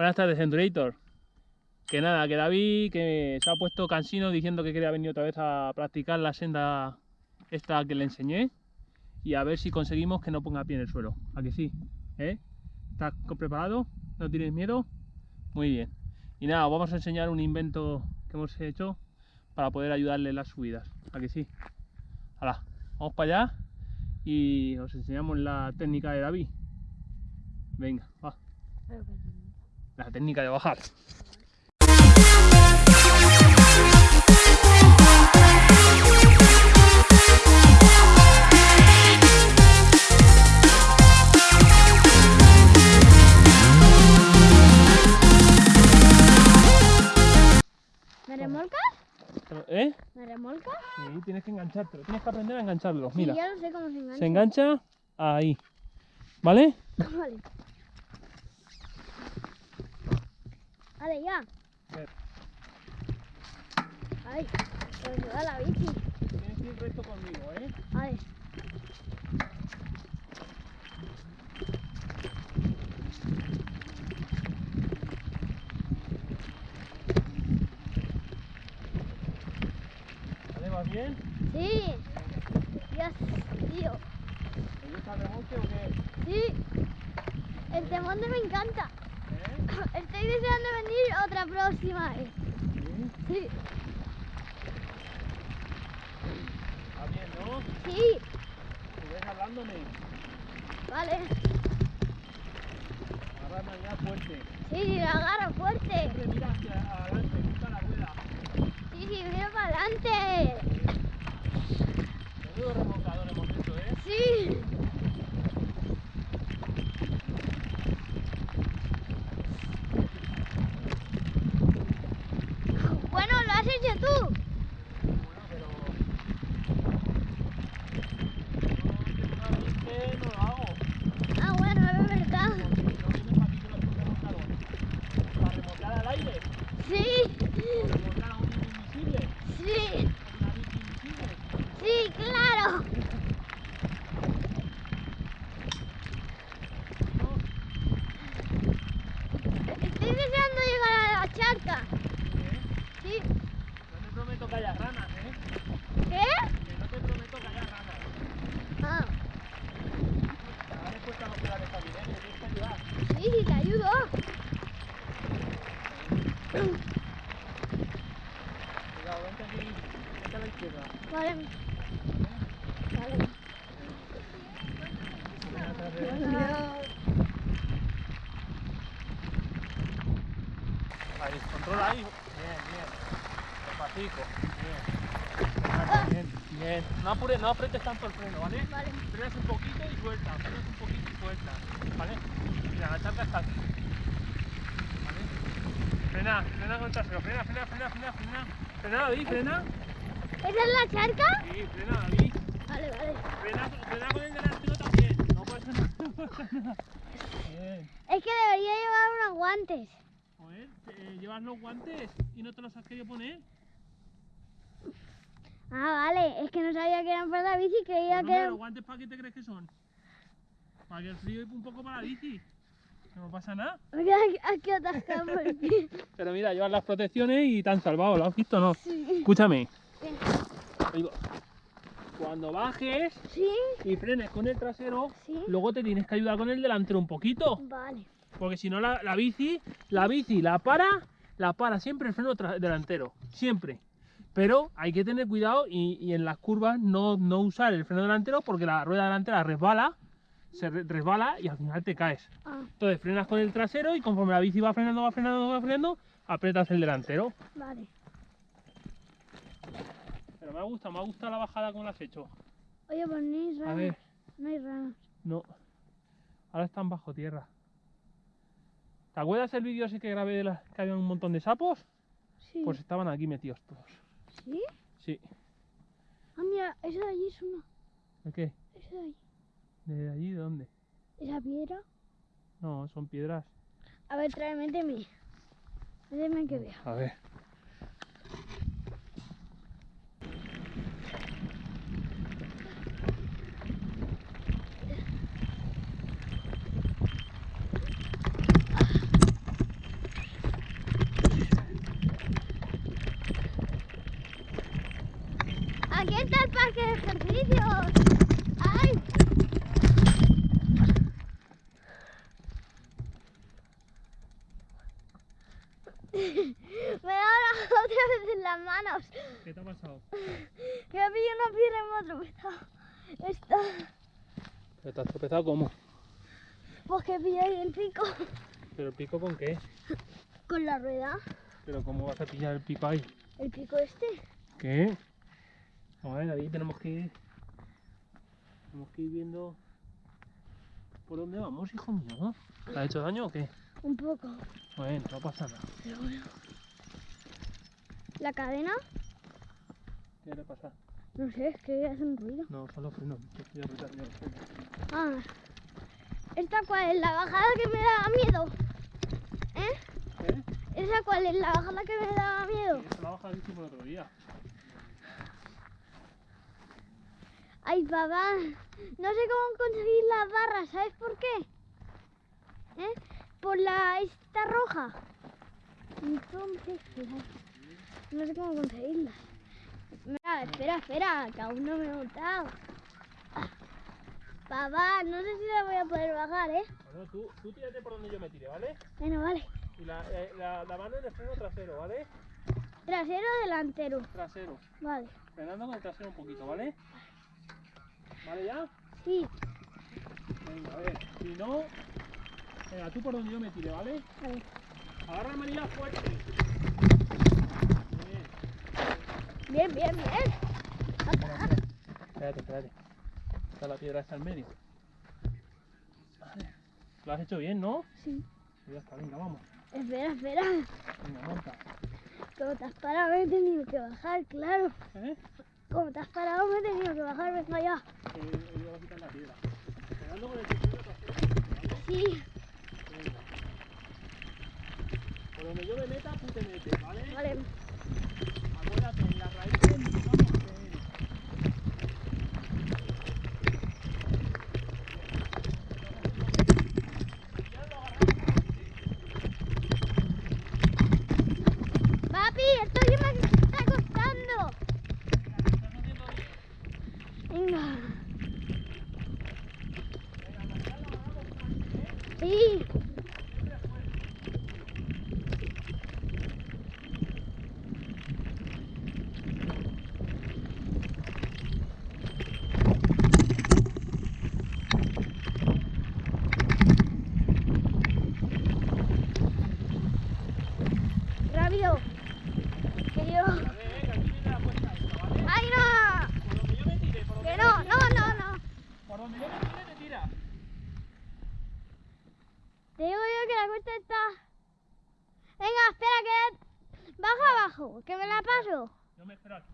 Buenas tardes, Endurator. Que nada, que David que se ha puesto cansino diciendo que quería venir otra vez a practicar la senda esta que le enseñé y a ver si conseguimos que no ponga pie en el suelo. ¿A que sí? ¿Eh? ¿Estás preparado? ¿No tienes miedo? Muy bien. Y nada, vamos a enseñar un invento que hemos hecho para poder ayudarle en las subidas. ¿A que sí? Hala, vamos para allá y os enseñamos la técnica de David. Venga, va. La técnica de bajar. ¿Me remolcas? ¿Eh? ¿Me remolcas? Sí, tienes que enganchártelo, tienes que aprender a engancharlo. Sí, Mira, ya lo sé cómo se engancha. se engancha ahí. ¿Vale? Vale. Vale, ya. Ay, pues me da la bici. Tienes que ir recto conmigo, ¿eh? Vale. ¿Vale? ¿Vas bien? Sí. Dios, tío. ¿Te gusta el remolque o qué? Sí. El temón me encanta. Estoy deseando venir otra próxima vez. ¿Sí? Sí. ¿Va bien, no? Sí. ¿Tú ves hablándome? Vale. Agárrame ya fuerte. Sí, lo agarro fuerte. Siempre mira hacia adelante, busca la rueda. Sí, sí, mira para adelante. Menudo remolcador hemos hecho, ¿eh? Sí. Bueno, lo has hecho tú. Bueno, pero... No, no, que no lo hago. Ah, bueno, es verdad. Porque no vienes para aquí con los remolcador. Para remolcar al aire. Sí, O remolcar a un invisible. sí, Con una bici invisible. sí, claro. ¿no? Estoy deseando llegar a la charca. ¿Eh? Sí. No te prometo que haya ranas, ¿eh? ¿Qué? Que no te prometo que haya ranas. Ah, Ahora después te los pedales también, ¿eh? Me tienes que ayudar. sí, sí, te ayudo. Cuidado, vente aquí. Vente a la izquierda. Vale. Vale. Ven atrás de- Ahí, controla ahí. Bien, bien. Despacito. Bien. Bien, bien. No apures, no apretes tanto el freno, ¿vale? Vale. Frenas un poquito y suelta, frenas un poquito y suelta, ¿vale? Mira, la charca está aquí. ¿Vale? Frena, frena con el trasero, frena, frena, frena, frena, frena. Frena, David, frena. ¿Esa es la charca? Sí, frena, David. Vale, vale. Frena, frena con el delantero también. No pasa nada. No pasa nada. Bien. Es que debería llevar unos guantes. Joder, ¿te- ¿llevas los guantes y no te los has querido poner? Ah, vale. Es que no sabía que eran para la bici, creía Pues, que hombre, eran... ¿Los guantes para qué te crees que son? Para que el frío y un poco para la bici. No pasa nada. Aquí. Pero mira, llevas las protecciones y te han salvado, ¿lo has visto o no? Sí. Escúchame. Bien. Cuando bajes Sí, y frenes con el trasero, sí. luego te tienes que ayudar con el delantero un poquito. Vale. Porque si no la, la bici, la bici la para, la para siempre el freno delantero. Siempre. Pero hay que tener cuidado y, y en las curvas no, no usar el freno delantero porque la rueda delantera resbala, se re- resbala y al final te caes. Ah, Entonces frenas con el trasero y conforme la bici va frenando, va frenando, va frenando, apretas el delantero. vale. Pero me ha gustado, me ha gustado la bajada como la has hecho. Oye, pues no hay A ver, No hay ranas. no. Ahora están bajo tierra. ¿Te acuerdas el vídeo ese que grabé de las que había un montón de sapos? Sí. Pues estaban aquí metidos todos. ¿Sí? Sí. Ah, mira, esa de allí es una. ¿De qué? Esa de allí. ¿De allí? ¿De dónde? Esa piedra. No, son piedras. A ver, trae, méteme. Méteme que vea. A ver. Me da ahora otra vez en las manos. ¿Qué te ha pasado? Que me pillo una piedra y me ha tropezado. Esta. ¿Pero te has tropezado cómo? Pues que pillé ahí el pico. ¿Pero el pico con qué? Con la rueda. ¿Pero cómo vas a pillar el pico ahí? El pico este. ¿Qué? A ver, David, tenemos que ir. Tenemos que ir viendo. ¿Por dónde vamos, hijo mío? ¿Te ha hecho daño o qué? Un poco. Bueno, no pasa nada. Pero bueno. La cadena. ¿Qué le pasa? No sé, es que hace un ruido. No, solo freno. Yo estoy apretando los frenos. Ah. ¿Esta cuál es? La bajada que me da miedo. ¿Eh? ¿Qué? ¿Esa cuál es? La bajada que me da miedo. Esa la baja que hicimos el otro día. Ay, papá. No sé cómo conseguir las barras. ¿Sabes por qué? ¿Eh? Por la esta roja. Entonces, claro, no sé cómo conseguirlas. Mira, espera, espera, que aún no me he montado. Ah. Papá, no sé si la voy a poder bajar, ¿eh? Bueno, tú, tú tírate por donde yo me tire, ¿vale? Bueno, vale. Y la, eh, la, la mano en el freno trasero, ¿vale? Trasero o delantero. Trasero. Vale. Frenando con el trasero un poquito, ¿vale? ¿Vale ya? Sí, Venga, a ver. Si no. Venga, tú por donde yo me tire, ¿vale? vale. Agarra manilla fuerte. Bien, Bien. bien, espera. Espérate, espérate. Está la piedra está en medio. Vale. Lo has hecho bien, ¿no? Sí. Ya está, venga, vamos. Espera, espera. Venga, monta. Como te has parado, me he tenido que bajar, claro. ¿Eh? Como te has parado, me he tenido que bajar, venga ya. Que he ido a quitar la piedra. Frenando con el ¿vale? Sí, Venga. Por donde yo me meta, tú te metes, ¿vale? vale. Sí. Rápido. Que yo. A ver, que aquí viene la puesta esta, ¿vale? ¡Ay, no! Por donde yo me tire, por donde Que yo no, me no, tire, no, no. Por donde yo me tire, te tiras. Te cuesta está. Venga, espera, que. Baja abajo, que me la paso. Yo me espero aquí.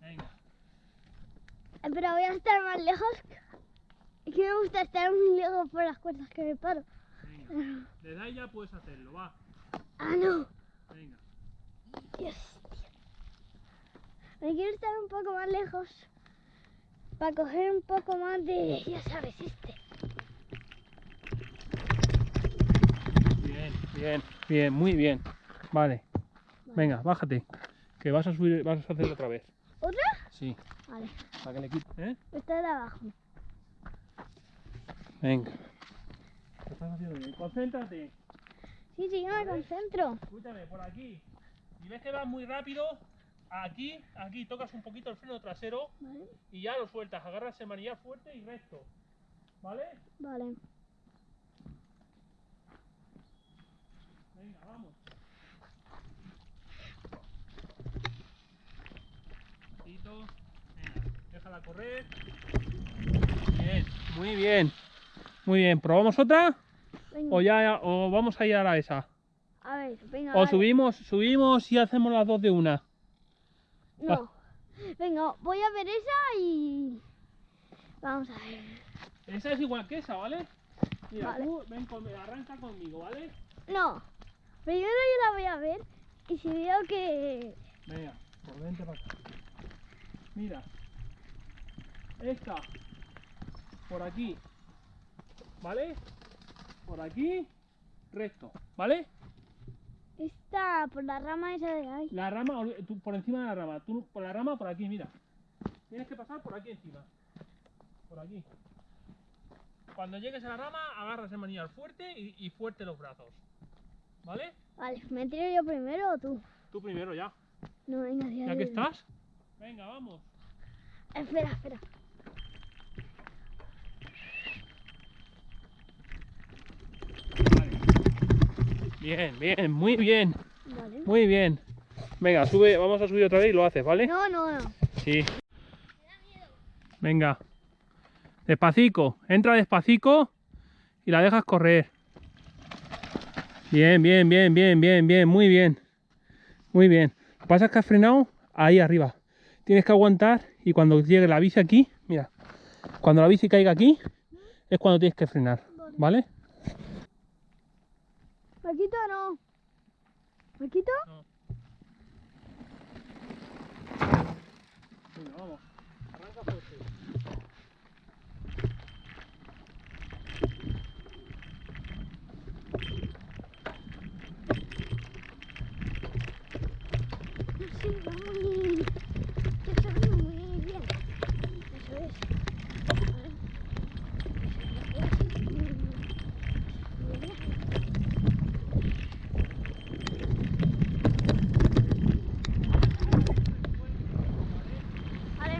Venga. Eh, Pero voy a estar más lejos. Es que me gusta estar muy lejos por las cuerdas que me paro. Venga. Desde ahí ya puedes hacerlo, va. Ah, no. Venga. Dios. Me quiero estar un poco más lejos. Para coger un poco más de. Ya sabes, este. Bien, bien, muy bien. Vale. Venga, bájate. Que vas a subir, vas a hacer otra vez. ¿Otra? Sí, Vale. para que le quite. ¿Eh? Esta de abajo. Venga. Lo estás haciendo bien. Concéntrate. Sí, sí, yo me concentro. Escúchame, por aquí. Si ves que vas muy rápido, aquí, aquí tocas un poquito el freno trasero Vale. y ya lo sueltas. Agarras el manillar fuerte y recto. ¿Vale? Vale. Venga, vamos. Tito. Venga, déjala correr. Bien, muy bien. Muy bien. ¿Probamos otra? Venga. ¿O ya o vamos a ir a la esa? A ver, venga. ¿O vale. subimos, subimos y hacemos las dos de una? No. Venga, voy a ver esa y. Vamos a ver. Esa es igual que esa, ¿vale? Mira, Vale. tú ven conmigo, arranca conmigo, ¿vale? No. Primero yo la voy a ver y si veo que. Venga, pues vente para acá. Mira. Esta. Por aquí. ¿Vale? Por aquí. Recto. ¿Vale? Está por la rama esa de ahí. La rama, tú por encima de la rama. Tú por la rama, por aquí, mira. Tienes que pasar por aquí encima. Por aquí. Cuando llegues a la rama, agarras el manillar fuerte y, y fuerte los brazos. ¿Vale? Vale, ¿me tiro yo primero o tú? Tú primero ya. No, venga, ya. ¿Ya que estás? Venga, vamos. Espera, espera. Vale. Bien, bien, muy bien, Vale. muy bien. Venga, sube, vamos a subir otra vez y lo haces, ¿vale? No, no, no. Sí. Venga. Despacito. Entra despacito y la dejas correr. Bien, bien, bien, bien, bien, bien. Muy bien. Muy bien. Lo que pasa es que has frenado ahí arriba. Tienes que aguantar y cuando llegue la bici aquí, mira. Cuando la bici caiga aquí, es cuando tienes que frenar. ¿Vale? ¿Paquito no? ¿Paquito? Venga, vamos. Sí, va muy... Eso es muy bien. Eso es. Vale. Eso es. Muy bien. Vale.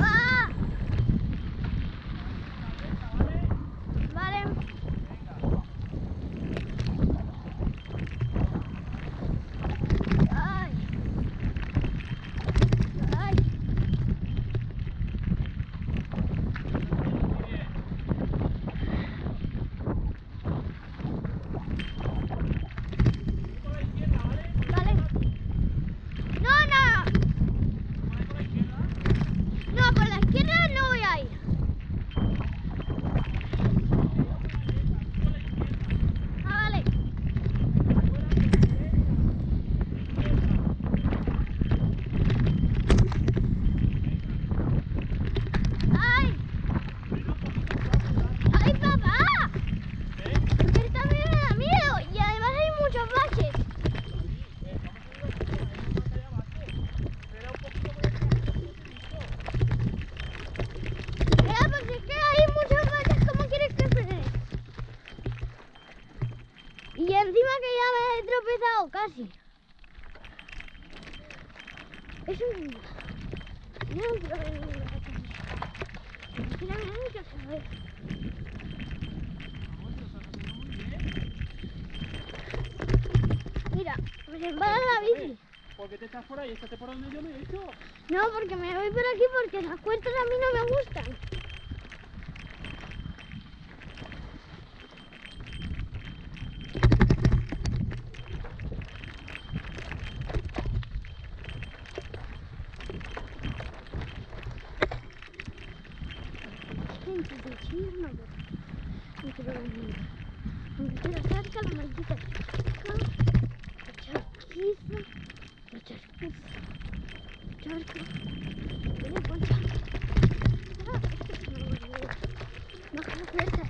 ¡Ah! Vale. Ay. Ay. Vale. No, no. No, por la izquierda no voy a ir. Ah, vale. ¡Ay! ¡Ay, papá! Que también me da miedo y además hay muchos baches. Mira, pues es que hay muchos baches, ¿cómo quieres que frene? Y encima que ya me he tropezado casi. Es un... No, pero... Mira, me da mucho saber. Mira, me embala la bici. ¿Por qué te estás por ahí? Estate por donde yo me he hecho. No, porque me voy por aquí porque las cuestas a mí no me gustan. Gente de chisme, no quiero venir. Aunque quiero cerca la maldita chica, la charquiza, la charquiza. Charco. Ven, Las puertas.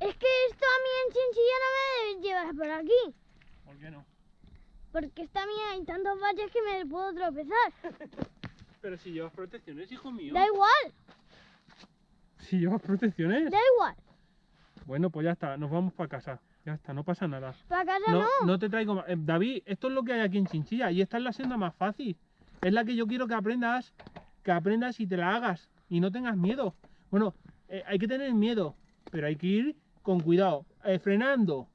Es que esto a mí en Chinchilla no me debe llevar por aquí. ¿Por qué no? Porque esta mía hay tantos valles que me puedo tropezar. Pero si llevas protecciones, hijo mío. Da igual, Si llevas protecciones. da igual. Bueno, pues ya está, nos vamos para casa. Ya está, no pasa nada. Para casa No, no. no te traigo más. Eh, David, esto es lo que hay aquí en Chinchilla y esta es la senda más fácil. Es la que yo quiero que aprendas, que aprendas y te la hagas y no tengas miedo. Bueno, eh, hay que tener miedo, pero hay que ir con cuidado, eh, frenando.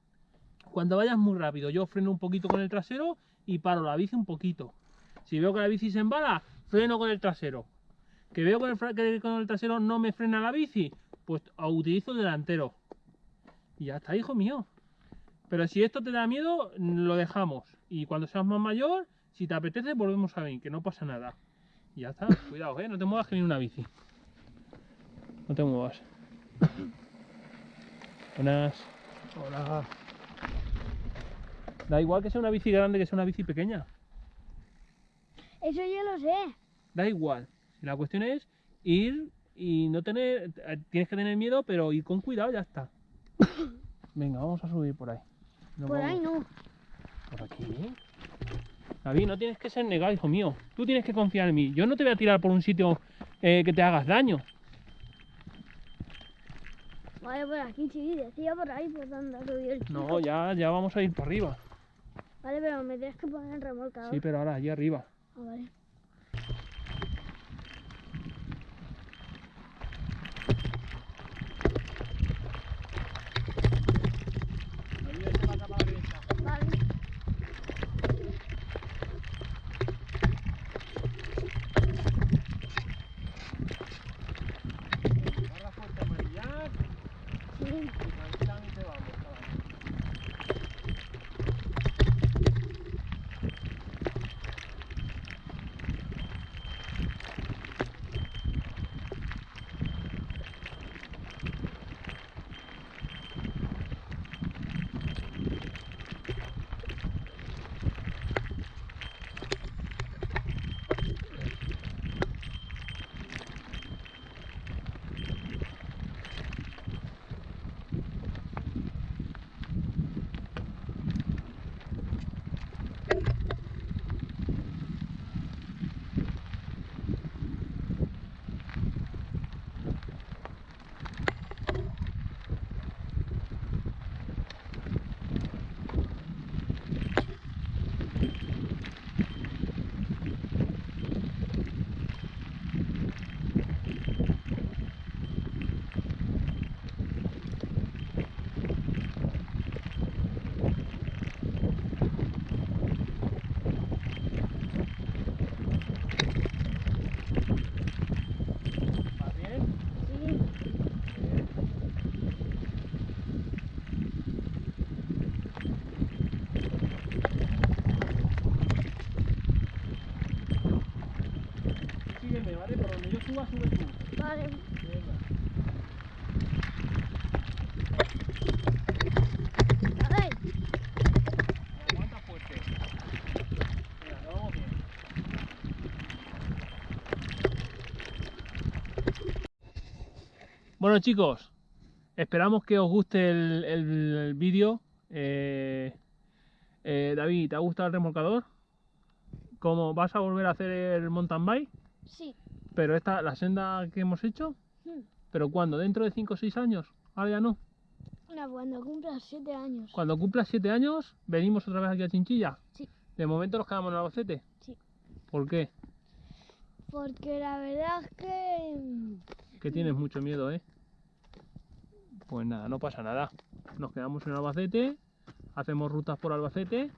Cuando vayas muy rápido, yo freno un poquito con el trasero y paro la bici un poquito. Si veo que la bici se embala, freno con el trasero. Que veo que, el que con el trasero no me frena la bici, pues utilizo el delantero. Y ya está, hijo mío. Pero si esto te da miedo, lo dejamos. Y cuando seas más mayor, si te apetece, volvemos a venir, que no pasa nada. Y ya está, cuidado, ¿eh? No te muevas que viene una bici. No te muevas. Buenas. Hola. Da igual que sea una bici grande que sea una bici pequeña. Eso yo lo sé. Da igual. La cuestión es ir y no tener. Tienes que tener miedo, pero ir con cuidado, ya está. Venga, vamos a subir por ahí. Nos Por ahí no. Por aquí. David, no tienes que ser negado, hijo mío. Tú tienes que confiar en mí. Yo no te voy a tirar por un sitio eh, que te hagas daño. Vale, por aquí, sí, decía por ahí por donde ha subido el chico. No, ya, ya vamos a ir para arriba. Vale, pero me tienes que poner el remolcador. Sí, pero ahora allí arriba. Ah. Vale. Bueno chicos, esperamos que os guste el, el- el vídeo. Eh, eh, David, ¿te ha gustado el remolcador? ¿Cómo vas a volver a hacer el mountain bike? sí. Pero esta, la senda que hemos hecho, Hmm. ¿pero cuándo? ¿Dentro de 5 o 6 años? Ahora ya no. Cuando cumplas siete años. Cuando cumplas 7 años, venimos otra vez aquí a Chinchilla. Sí. De momento nos quedamos en Albacete. Sí. ¿Por qué? Porque la verdad es que... mm, Que tienes mucho miedo, ¿eh? Pues nada, no pasa nada. Nos quedamos en Albacete, hacemos rutas por Albacete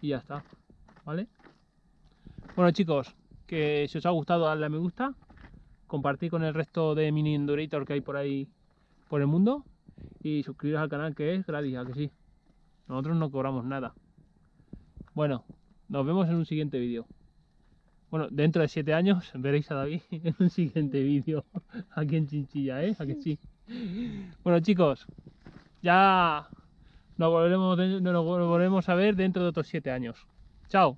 y ya está. ¿Vale? Bueno chicos, que si os ha gustado darle a me gusta, compartir con el resto de mini Endurator que hay por ahí por el mundo y suscribiros al canal que es gratis, ¿a que sí? Nosotros no cobramos nada. Bueno, nos vemos en un siguiente vídeo. Bueno, dentro de 7 años veréis a David en un siguiente vídeo aquí en Chinchilla, ¿eh? ¿A que sí? Bueno chicos, ya nos volveremos, a ver dentro de otros 7 años. Chao.